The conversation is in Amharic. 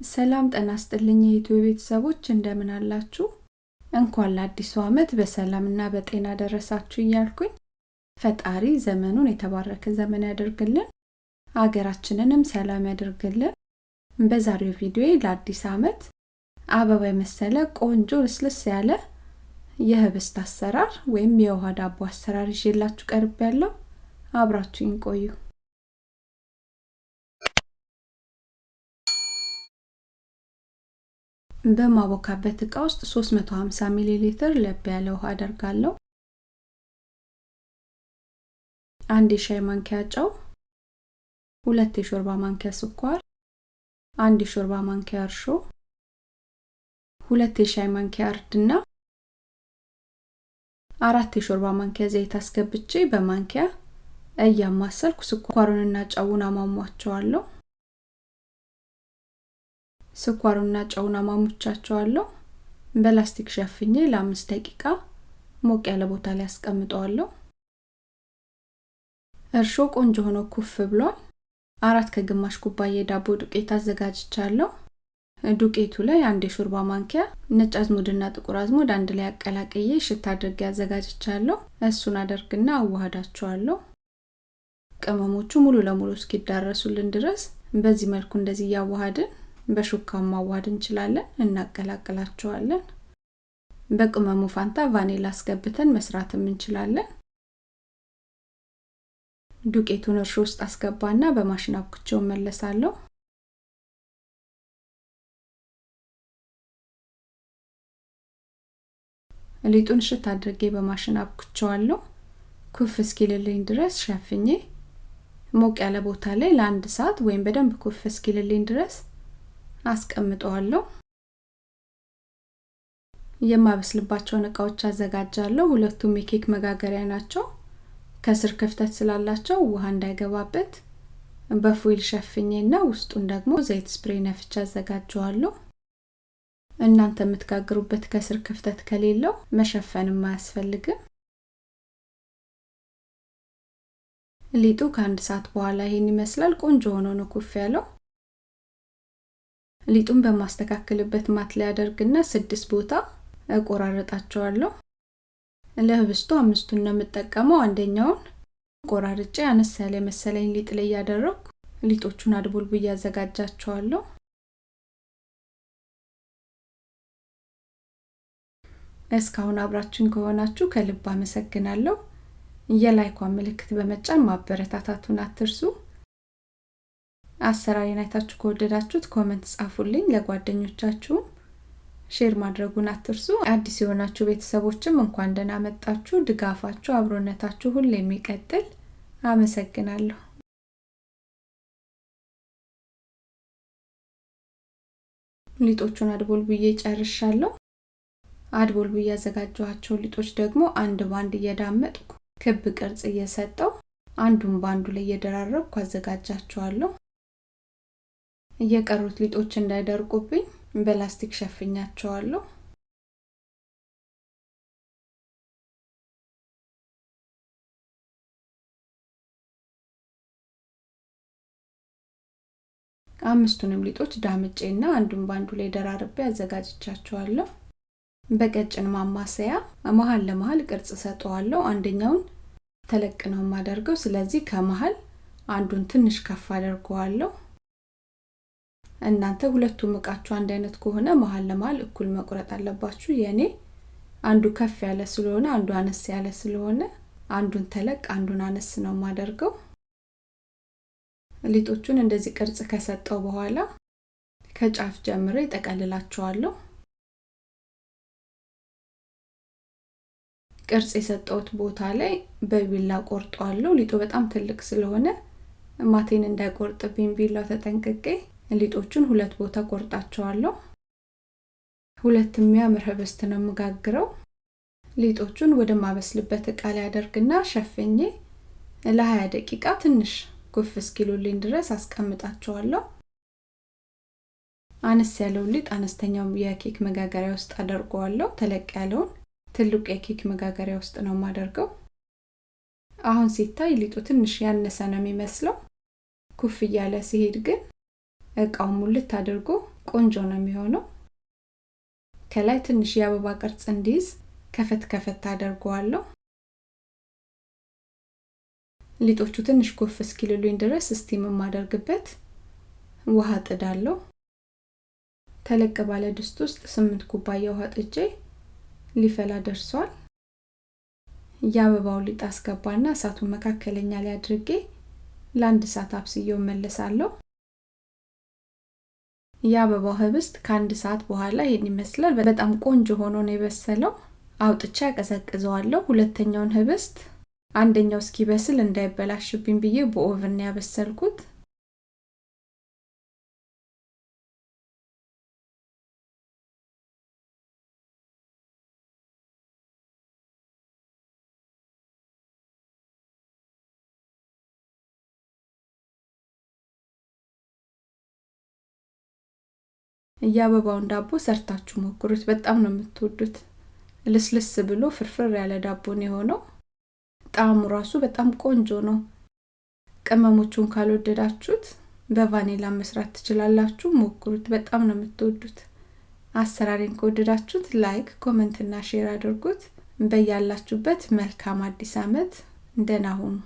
ሰላም ጤና ይስጥልኝ የኢትዮ ቤተሰቦች እንደምን አላችሁ? እንኳን ለአዲሱ ዓመት በሰላምና በጤና ደረሳችሁ እያልኩኝ ፈጣሪ ዘመኑን የተባረከ ዘመን ያደርግልን፣ አገራችንንም ሰላም ያደርግልን። በዛሬው ቪዲዮ ለአዲስ ዓመት አበባ የመሰለ ቆንጆ ልስልስ ያለ የህብስት አሰራር ወይም የውሃ ዳቦ አሰራር ይዤላችሁ ቀርብ ያለው አብራችሁኝ ቆዩ። በማቦካበት እቃ ውስጥ 350 ሚሊ ሊትር ለብ ያለ ውሃ አደርጋለሁ። አንድ የሻይ ማንኪያ ጨው፣ ሁለት የሾርባ ማንኪያ ስኳር፣ አንድ የሾርባ ማንኪያ እርሾ፣ ሁለት የሻይ ማንኪያ እርድና አራት የሾርባ ማንኪያ ዘይት አስገብቼ በማንኪያ እያማሰልኩ ስኳሩንና ጨውን አሟሟቸዋለሁ። ስኳሩና ጨውን አሟሙቻቸዋለሁ። በላስቲክ ሸፍኜ ለአምስት ደቂቃ ሞቅ ያለ ቦታ ላይ አስቀምጠዋለሁ። እርሾ ቆንጆ ሆኖ ኩፍ ብሏል። አራት ከግማሽ ኩባያ የዳቦ ዱቄት አዘጋጅቻለሁ። ዱቄቱ ላይ አንድ የሾርባ ማንኪያ ነጭ አዝሙድና ጥቁር አዝሙድ አንድ ላይ አቀላቅዬ ሽታ አድርጌ አዘጋጅቻለሁ። እሱን አደርግና አዋህዳቸዋለሁ። ቅመሞቹ ሙሉ ለሙሉ እስኪዳረሱልን ድረስ በዚህ መልኩ እንደዚህ እያዋሃድን በሹካው ማዋሃድ እንችላለን። እናቀላቅላቸዋለን። በቅመሙ ፋንታ ቫኒላ አስገብተን መስራትም እንችላለን። ዱቄቱን እርሾ ውስጥ አስገባና በማሽን አብኩቼው መለሳለሁ። ሊጡን ሽት አድርጌ በማሽን አብኩቸዋለሁ። ኩፍ እስኪልልኝ ድረስ ሸፍኜ ሞቅ ያለ ቦታ ላይ ለአንድ ሰዓት ወይም በደንብ ኩፍ እስኪልልኝ ድረስ አስቀምጠዋለሁ። የማበስልባቸውን እቃዎች አዘጋጃለሁ። ሁለቱም የኬክ መጋገሪያ ናቸው። ከስር ክፍተት ስላላቸው ውሃ እንዳይገባበት በፎይል ሸፍኜና ውስጡን ደግሞ ዘይት ስፕሬ ነፍቻ አዘጋጀዋለሁ። እናንተ የምትጋግሩበት ከስር ክፍተት ከሌለው መሸፈንም አያስፈልግም። ሊጡ ከአንድ ሰዓት በኋላ ይሄን ይመስላል። ቆንጆ ሆኖ ነው ኩፍ ያለው። ሊጡን በማስተካከልበት ማት ላይ አደርግና ስድስት ቦታ እቆራረጣቸዋለሁ። ለህብስቱ አምስቱን ነው የምጠቀመው። አንደኛውን ቆራርጬ አነስ ያለ መሰለኝ ሊጥ ላይ እያደረግኩ ሊጦቹን አድቦልቡ እያዘጋጃቸዋለሁ። እስካሁን አብራችን ከሆናችሁ ከልብ አመሰግናለሁ። የ like ዋን ምልክት በመጫን ማበረታታቱን አትርሱ። አሰራሬን አይታችሁ ከወደዳችሁት comment ጻፉልኝ። ለጓደኞቻችሁም share ማድረጉን አትርሱ። አዲስ የሆናችሁ ቤተሰቦችም እንኳን ደህና መጣችሁ። ድጋፋችሁ፣ አብሮነታችሁ ሁሌ የሚቀጥል አመሰግናለሁ። ሊጦቹን አድቦል ብዬ ጨርሻለሁ። አድቦል ብዬ ያዘጋጀኋቸው ሊጦች ደግሞ አንድ ባንድ እየዳመጥኩ ክብ ቅርጽ እየሰጠው አንዱን በአንዱ ላይ እየደራረብኩ አዘጋጃቸዋለሁ። እየቀሩት ሊጦች እንዳይደርቁብኝ በላስቲክ ሸፍኛቸዋለሁ። አምስቱንም ሊጦች ዳምጬና አንዱን ባንዱ ላይ ደራርቤ አዘጋጅቻቸዋለሁ። በቀጭን ማማሰያ መሀል ለመሀል ቅርጽ ሰጠዋለሁ። አንደኛውን ተለቅ ነው የማደርገው። ስለዚህ ከመሀል አንዱን ትንሽ ከፍ አደርገዋለሁ። እናንተ ሁለቱም እቃችሁ አንድ አይነት ከሆነ መሀል ለመሀል እኩል መቁረጥ አለባችሁ። የኔ አንዱ ከፍ ያለ ስለሆነ አንዱ አነስ ያለ ስለሆነ አንዱን ተለቅ አንዱን አነስ ነው የማደርገው። ሊጦቹን እንደዚህ ቅርጽ ከሰጠው በኋላ ከጫፍ ጀምሬ ጠቀልላቸዋለሁ። ቅርጽ የሰጠውት ቦታ ላይ በቢላ ቆርጧለሁ። ሊጡ በጣም ትልቅ ስለሆነ ማቴን እንዳይቆርጥብኝ ቢላው ተጠንቅቄ ሊጦቹን ሁለት ቦታ ቆርጣቸዋለሁ። ሁለት የሚያምር ህብስት ነው የምጋግረው። ሊጦቹን ወደ ማበስልበት እቃ ላይ አደርግና ሸፍኜ ለ20 ደቂቃ ትንሽ ኩፍ እስኪሉልኝ ድረስ አስቀምጣቸዋለሁ። አነስ ያለውን ሊጥ አነስተኛው የኬክ መጋገሪያ ውስጥ አደርገዋለሁ። ተለቅ ያለውን ትልቁ የኬክ መጋገሪያ ውስጥ ነው የማደርገው። አሁን ሲታይ ሊጡ ትንሽ ያነሰ ነው የሚመስለው። ኩፍ እያለ ሲሄድ ግን እቃው ሙልት አድርጎ ቆንጆ ነው የሚሆነው። ከላይ ትንሽ የአበባ ቅርጽ እንዲይዝ ከፈት ከፈት አደርገዋለሁ። ሊጦቹ ትንሽ ኩፍ እስኪሉልኝ ድረስ steam የማደርግበት ውሃ ጥዳለሁ። ተለቅ ባለ ድስት ውስጥ ስምንት ኩባያ ውሃ ጥጄ ሊፈላ ደርሷል። የአበባውን ሊጥ አስገባና እሳቱን መካከለኛ ላይ አድርጌ ለአንድ ሰዓት አብስዬው እመለሳለሁ። የአበባው ህብስት ከአንድ ሰዓት በኋላ ይሄን ይመስላል። በጣም ቆንጆ ሆኖ ነው የበሰለው። አውጥቼ አቀዘቅዘዋለሁ። ሁለተኛውን ህብስት አንደኛው እስኪበስል እንዳይበላሽብኝ ብዬ በኦቭን ያበሰልኩት። የአበባውን ዳቦ ሰርታችሁ ሞክሩት። በጣም ነው የምትወዱት። ልስልስ ብሎ ፍርፍር ያለ ዳቦ ነው የሆነው። ጣዕሙ ራሱ በጣም ቆንጆ ነው። ቅመሞቹን ካልወደዳችሁት በቫኒላ መስራት ትችላላችሁ። ሞክሩት። በጣም ነው የምትወዱት። አሰራሬን ከወደዳችሁት like፣ comment እና share አድርጉት። በያላችሁበት መልካም አዲስ ዓመት። ደህና ሁኑ።